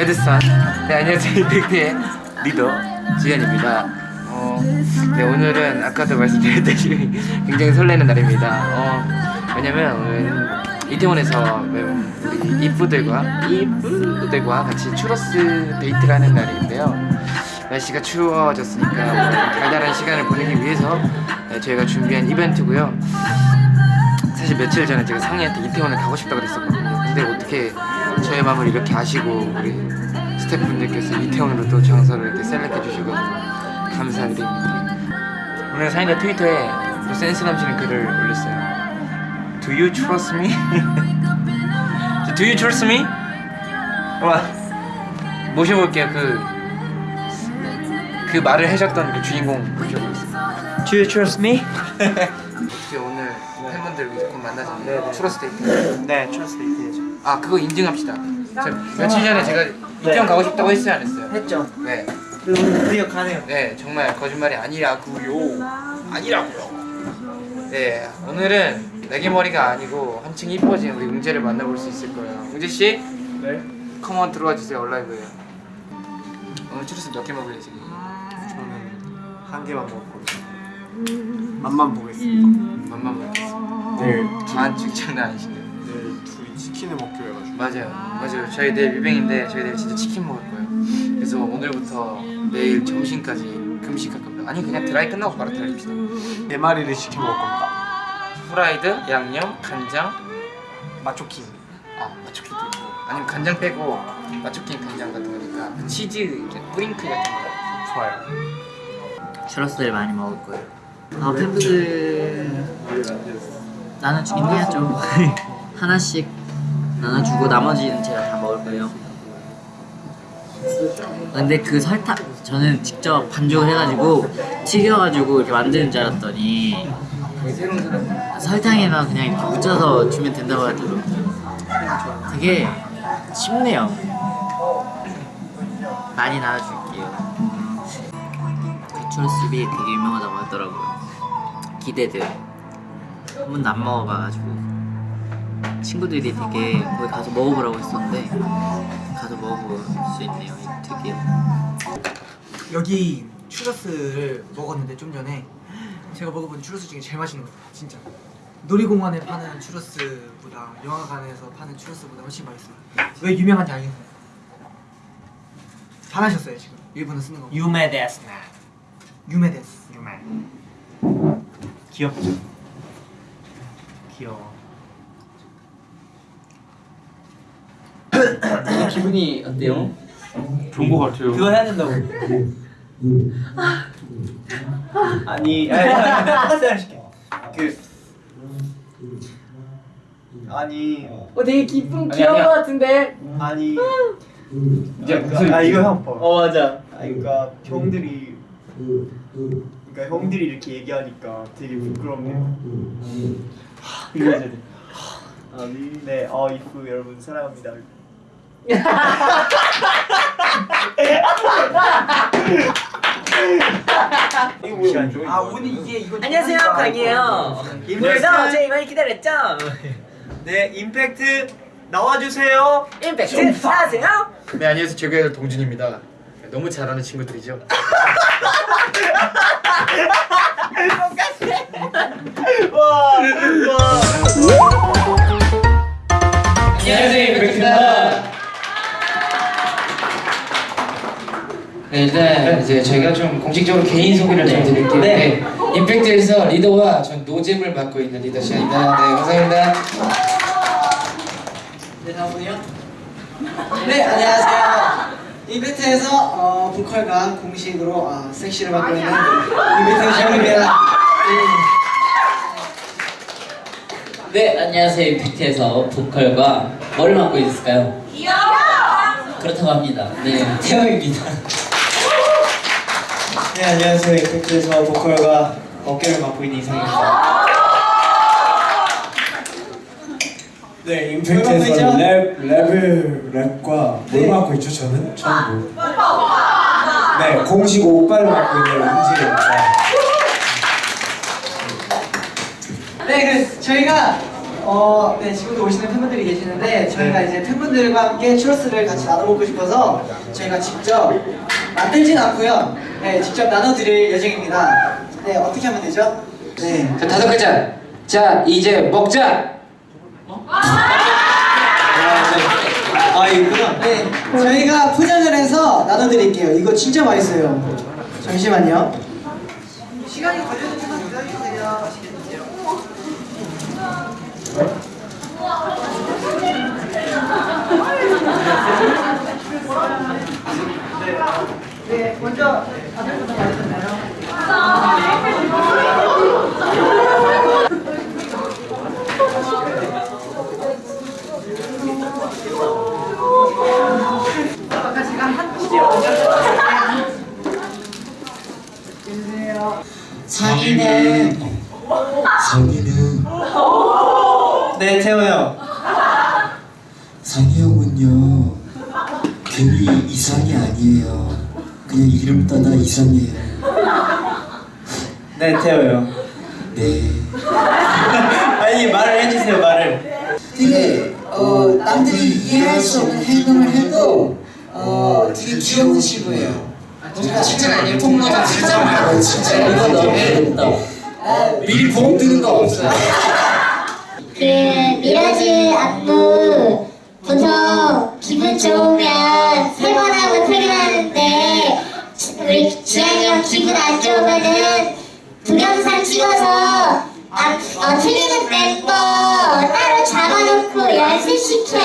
레드선 네 안녕하세요. 임팩트의 리더 지현입니다. 어, 네 오늘은 아까도 말씀드렸다시피 굉장히 설레는 날입니다. 어, 왜냐면 오늘 이태원에서 이프들과 이프들과 같이 추러스 데이트를 하는 날인데요. 날씨가 추워졌으니까 뭐 달달한 시간을 보내기 위해서 네, 저희가 준비한 이벤트고요. 사실 며칠 전에 제가 상희한테 이태원을 가고 싶다고 그랬었거든요. 근데 어떻게 저의 마음을 이렇게 아시고 우리 스태프분들께서 이태원으로 또 장소를 이렇게 셀렉해 주시고 감사드립니다 오늘 상희가 트위터에 또 센스 넘치는 글을 올렸어요 Do you trust me? Do you trust me? 와 모셔볼게요 그, 그 말을 해줬던 그 주인공 모셔보겠습니다 Do you trust me? 혹시 오늘 팬분들 곧 만나잖아요 추러스 데이트 네, trust me 해야죠. 아 그거 인증합시다 저 며칠 전에 제가 이태원 가고 싶다고 했어요 안 했어요? 했죠. 네, 그리고 드디어 가네요. 네 정말 거짓말이 아니라고요 아니라고요 네 오늘은 내게 머리가 아니고 한층 이뻐진 우리 웅재를 만나볼 수 있을 거예요 웅재 씨 네. 컴온 들어와 주세요 얼라이브에 오늘 추러스 몇개 먹을래 지금? 저는 한 개만 먹을 거예요. 맛만 보겠습니다. 맛만 먹겠습니다 내일 반 장난 아니신데 내일 둘이 치킨을 먹기로 해가지고. 맞아요 맞아요 저희 내일 뮤뱅인데 저희 내일 진짜 치킨 먹을 거예요 그래서 오늘부터 내일 점심까지 금식할 겁니다 아니 그냥 드라이 끝나고 바로 달립시다 네 마리를 시켜 먹을 겁니다. 후라이드, 양념, 간장 마초킹. 아 마초킹도 있고 아니면 간장 빼고 마초킹 간장 같은 거니까 그 치즈 뿌링클 같은 거 좋아요. 추러스를 많이 먹을 거예요. 아 팬분들 나는 주긴 해야죠. 하나씩 나눠주고 나머지는 제가 다 먹을 거예요. 근데 그 설탕 저는 직접 반죽을 해가지고 튀겨가지고 이렇게 만드는 줄 알았더니 설탕에다 그냥 이렇게 묻혀서 주면 된다고 하더라고요. 되게 쉽네요. 많이 나눠줄게요. 그 추러스비 되게 유명하다고 하더라고요. 기대돼요. 한 번도 안 먹어봐가지고 친구들이 되게 거기 가서 먹어보라고 했었는데 가서 먹어볼 수 있네요. 되게 여기 추러스를 먹었는데 좀 전에 제가 먹어본 추러스 중에 제일 맛있는 것 같아요 진짜 놀이공원에 파는 추러스보다 영화관에서 파는 추러스보다 훨씬 맛있어요 왜 유명한지 알겠어요? 잘하셨어요 지금 일본어 쓰는 거 유메 데스나. 유메데스 유메. 귀엽죠? 귀여워. 기분이 어때요? 좋은 거 같아요. 그거 해야 된다고. 아니, 아니, 하실게. 그 아니, 어 되게 기쁜 아니, 귀여운. 것 같은데 아니. 이제 아, 무슨 아 이거 형 봐. 어 맞아 아 그러니까 형들이 그러니까 형들이 이렇게 얘기하니까 되게 부끄럽네요. 이거 해야 돼. 아니 네, 어 이프 여러분 사랑합니다. 이거 뭐야? 아 오늘 이게 이거 안녕하세요 강이에요 그래서 저희 많이 기다렸죠 네 임팩트 나와주세요. 임팩트 안녕하세요 네 안녕하세요 제가 동준입니다 너무 잘하는 친구들이죠 와, 와. 안녕하세요 임팩트입니다 네 일단 이제 저희가 좀 공식적으로 개인 소개를 좀 드릴게요 네. 임팩트에서 리더와 전 노잼을 맡고 있는 리더 시아입니다 네 감사합니다 네 다음은요 네 안녕하세요 임팩트에서 어, 보컬과 공식으로 어, 섹시를 맡고 있는 임팩트 샤입니다. 네 안녕하세요. 임팩트에서 보컬과 뭘 맡고 있을까요? 그렇다고 합니다. 네 태영입니다. 네 안녕하세요. 임팩트에서 보컬과 어깨를 맡고 있는 이상입니다. 네, 임팩트에서 랩, 랩을 랩과 뭘 맡고 있죠? 저는 처음 네, 공식 오빠를 맡고 있는 은지입니다. 네, 그 저희가 어, 네, 지금도 오시는 팬분들이 계시는데 저희가 이제 팬분들과 함께 추러스를 같이 나눠 먹고 싶어서 저희가 직접 만들진 않고요. 네, 직접 나눠드릴 예정입니다. 네, 어떻게 하면 되죠? 네. 자 다섯 글자. 자 이제 먹자. 아 이거구나. 네, 저희가 포장을 해서 나눠드릴게요. 이거 진짜 맛있어요. 잠시만요. 시간이 걸려도 조금만 기다려주세요. 네, 먼저 다들부터 네 태호 형. 네 아니 말을 해주세요 말을. 되게 어, 남들이 이해할 수 없는 행동을 해도 어, 되게 귀여우시고요. 뭔가 칭찬 아니에요? 통로자 칭찬 말고 진짜 이거 너무 재밌다 미리 보험 드는 거 없어요 그 미라즈 안무 보통 기분 좋으면 세 번 하고 퇴근하는데 우리 지한이 형 기분 안 좋으면은 동영상 찍어서 아, 어, 틀리는 멤버 따로 잡아놓고 연습시켜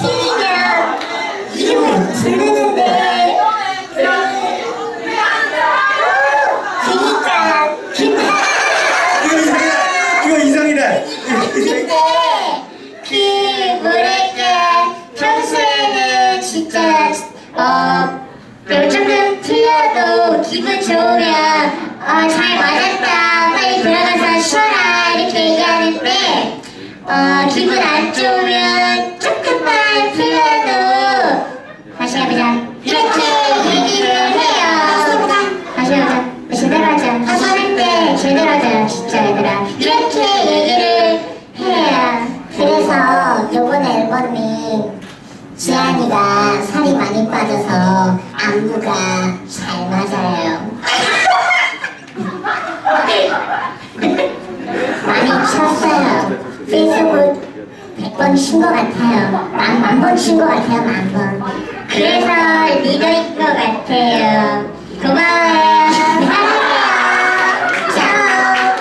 틀리면 이름을 부르는데 그니까 이거 이상이다. 이거 이상이다. 근데 그 뭐랄까 평소에는 진짜 어 조금 틀려도 기분 좋으면 어 잘 맞았다. 빨리 들어가서 쉬어라. 이렇게 얘기하는데 어 기분 안 좋으면 조금만 틀려도 다시 해보자. 이렇게 얘기를 해요. 다시 해보자. 제대로 하자. 한번 할때 제대로 하자 진짜 얘들아. 이렇게 얘기를 해요. 그래서 요번 앨범이 지안이가 살이 많이 빠져서 안무가 잘 맞아요 많이 쳤어요 페이스북 100 번 친 것 같아요 만, 만 번 친 것 같아요 만번 그래서 리더인 것 같아요 고마워요 사랑해요 짜오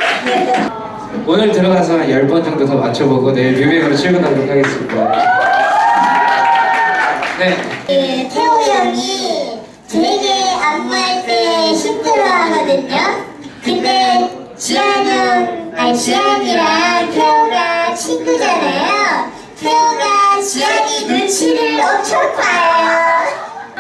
오늘 들어가서 한 10번 정도 더 맞춰보고 내일 뮤직으로 출근하도록 하겠습니다. 네. 그 태호 형이 되게 안무할 때 힘들어 하거든요. 근데 지한 형, 아니 지한이랑 태호가 친구잖아요. 태호가 지한이 눈치를 엄청 봐요.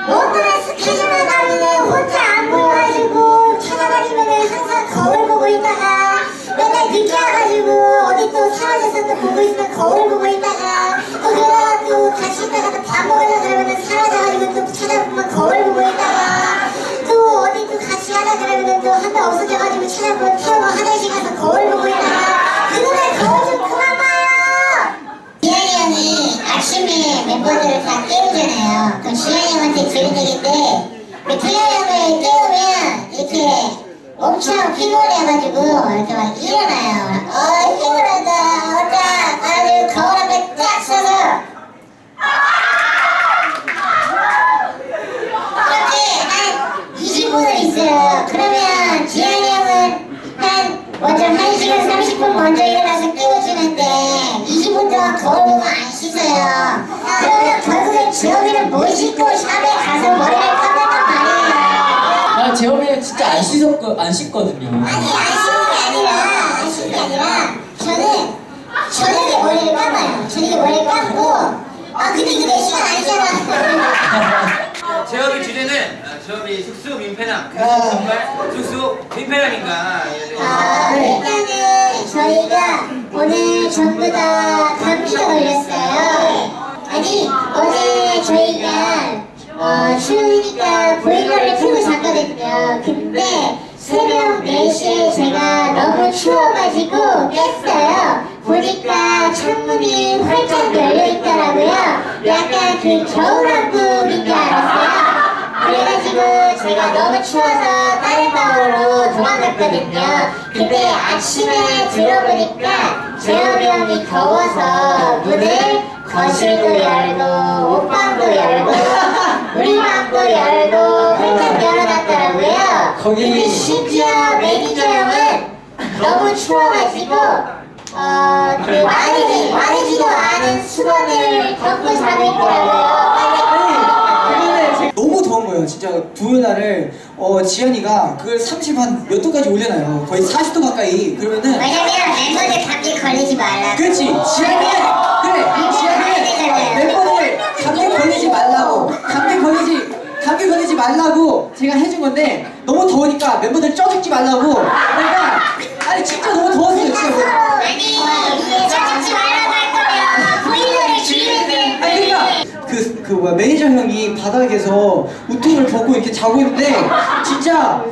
오늘의 스케줄을 가면은 혼자 안 보여가지고 찾아다니면은 항상 거울 보고 있다가 맨날 늦게 와가지고 어디 또 사라졌어 또 보고 있으면 거울 보고 있다가 또 그러다가 또 같이 있다가 피곤해가지고 이렇게 막 일어나요. 어 피곤하다. 어다 아주 거울 앞에 딱 서서 그렇게 한 20분을 있어요. 그러면 지한이 형은 한 먼저 1시간 30분 먼저 일어나서 깨워주는데 20분 동안 거울 보고 안 씻어요. 그러면 결국엔 지영이는 못 씻고 샵에 가서 머리 안 씻었거 안 씻거든요. 아니 안 씻는 게 아니라 안 씻는 게 아니라 저는 저녁에 머리를 감아요. 저녁에 머리를 감고 아 근데 이거 내 시간 아니잖아. 제업의 주제는 제업이 숙소 민폐남. 아. 정말 숙소 민폐남인가? 아, 일단은 저희가 오늘 전부 다 감기가 걸렸어요. 아니, 어, 추우니까 보일러를 켜고 잤거든요. 근데 새벽 4시에 제가 너무 추워가지고 깼어요. 보니까 창문이 활짝 열려 있더라고요. 약간 그 겨울왕국인 줄 알았어요. 그래가지고 제가 너무 추워서 다른 방으로 도망갔거든요. 근데 아침에 들어보니까 재혁이 형이 더워서 문을 거실도 열고 옷방도 열고 우리 방도 열고 활짝 열어놨더라고요. 근데 심지어 매니저 형은 너무 추워가지고 어, 그 마르지, 마르지도 않은 수건을 덮고 자고 있더라고요. 너무 더운 거예요. 진짜 두날을 어, 지연이가 그걸 30 한 몇 도까지 올려놔요. 거의 40도 가까이. 그러면은 왜냐면 멤버들 감기 걸리지 말라고. 그렇지 지연이 그래 감기 걸리지 말라고. 감기 걸리지 감기 걸리지 말라고 제가 해준 건데 너무 더우니까 멤버들 쪄 죽지 말라고. 그러니까 아니 진짜 너무 더웠어요 진짜. 그러니까 그, 그 뭐야 매니저 형이 바닥에서 우통을 벗고 이렇게 자고 있는데 진짜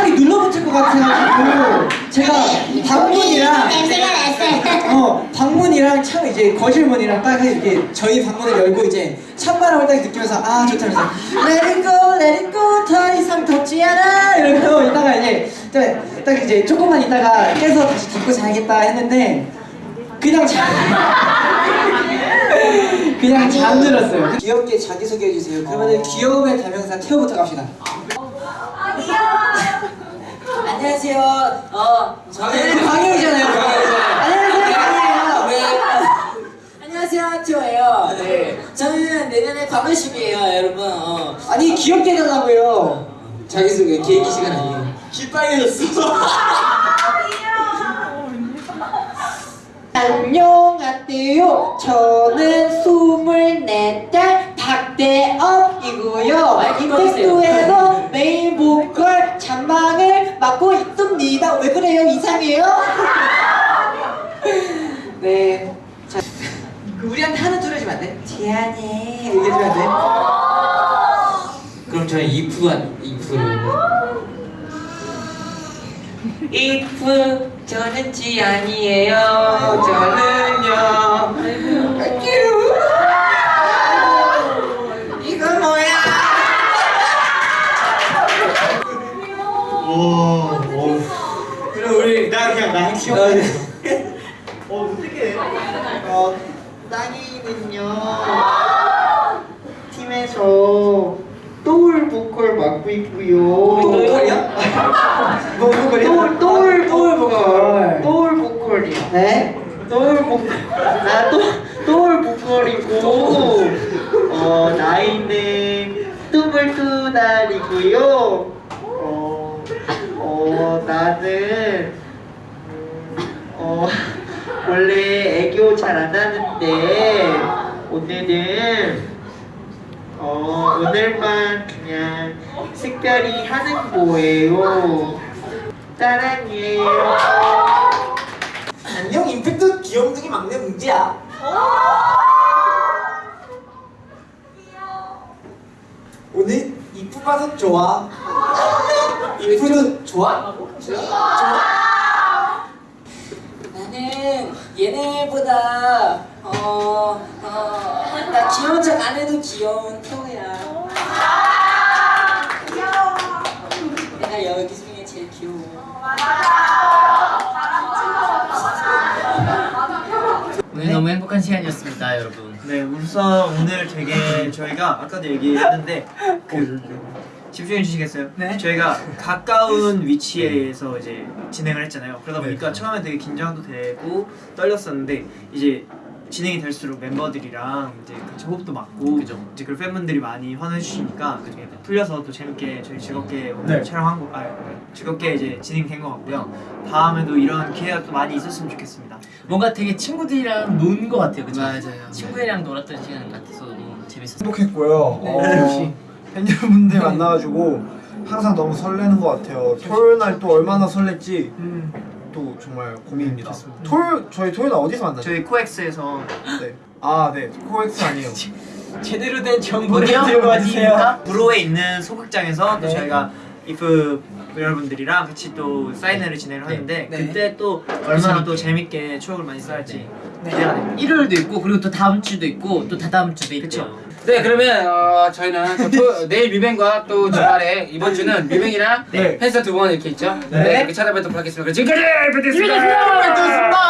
살이 눌러붙을 것 같아가지고 제가 방문이랑 냄새가 났어요. 어 방문이랑 참 이제 거실문이랑 딱 이렇게 저희 방문을 열고 이제 찬바람을 딱 느끼면서 아 좋다 그래서 Let it go, let it go 더 이상 덥지 않아. 이러고 이따가 이제 딱, 딱 이제 조금만 있다가 깨서 다시 덮고 자야겠다 했는데 그냥 잠 그냥 잠들었어요. 귀엽게 자기소개해 주세요. 그러면 은 귀여움의 대명사 태호부터 갑시다 안녕하세요. 어 저는 광영이잖아요 안녕하세요 광영이에요 왜? 안녕하세요 티오예요. 네. 저는 내년에 광원십이에요 여러분. 어. 아니 귀엽게 해달라고요 자기소개 계획기 시간 아니에요. 귀 빨개졌어 안녕하세요. 저는 24살 박 대업이고요. 임팩트에서 메인 보컬 잔망을 맡고 있습니다. 왜 그래요? 이상해요? 네. 자, 그 우리한테 소리 해주면 안 돼? 지안이 이렇게 해주면 안 돼? 그럼 저는 이프가 이프를. 이프 저는 지안이에요. 저는요. 이거 어 어떻게? 어, 땅이는요 팀에서 또울 보컬 맡고 있고요. 보컬이야? 뭐 보컬이야? 또울 또울 또울 보컬. 또울 보컬이요. 네? 또울 보컬. 나또 또울 보컬이고 어 나이는 스물두 살이고요. 어, 어 나는 원래 애교 잘 안 하는데 오늘은 어 오늘만 그냥 특별히 하는 거예요. 사랑해요. 안녕 임팩트 귀염둥이 막내 웅지야. 오늘 이쁘 봐서 좋아. 이쁘도 좋아? 나는 얘네보다 어, 어, 나 귀여운 척 안 해도 귀여운 태호야. 내가 여기 중에 제일 귀여워. 오늘 너무 행복한 시간이었습니다, 여러분. 네 우선 오늘 되게 저희가 아까도 얘기했는데 그 집중해 주시겠어요? 네. 저희가 가까운 위치에서 이제 진행을 했잖아요. 그러다 보니까 처음에 되게 긴장도 되고 떨렸었는데 이제 진행이 될수록 멤버들이랑 이제 같이 호흡도 맞고 그죠. 이제 그 팬분들이 많이 환호해 주시니까 그게 풀려서 또 재밌게 저희 즐겁게 오늘 네. 촬영한 거, 아 즐겁게 이제 진행된 것 같고요. 다음에도 이런 기회가 또 많이 있었으면 좋겠습니다. 뭔가 되게 친구들이랑 논 것 같아요, 그죠? 맞아요. 친구들이랑 놀았던 시간 같아서 너무 재밌었어요. 행복했고요. 어, 역시. 팬 여러분들 만나가지고 항상 너무 설레는 것 같아요. 토요일 날 또 얼마나 설렜지 또 정말 고민입니다. 토요일 저희 토요일 날 어디서 만나죠? 저희 코엑스에서 네. 아 네. 코엑스 아니에요. 제대로 된 정보를? 들고 와주세요. 부로에 있는 소극장에서 또 네. 저희가 이프 여러분들이랑 같이 또 사인회를 진행을 하는데 네. 그때 또 얼마나 또 재밌게 추억을 많이 쌓을지 기대가 됩니다. 일요일도 있고 그리고 또 다음 주도 있고 또 다다음 주도 있고. 네 그러면 어, 저희는 또, 내일 뮤뱅과 또 주말에 이번 주는 뮤뱅이랑 네. 팬싸 두 번 이렇게 있죠? 네, 네 이렇게 찾아뵙도록 하겠습니다. 지금까지 네, 네, 네. 뷰티스입니다. 뷰티스입니다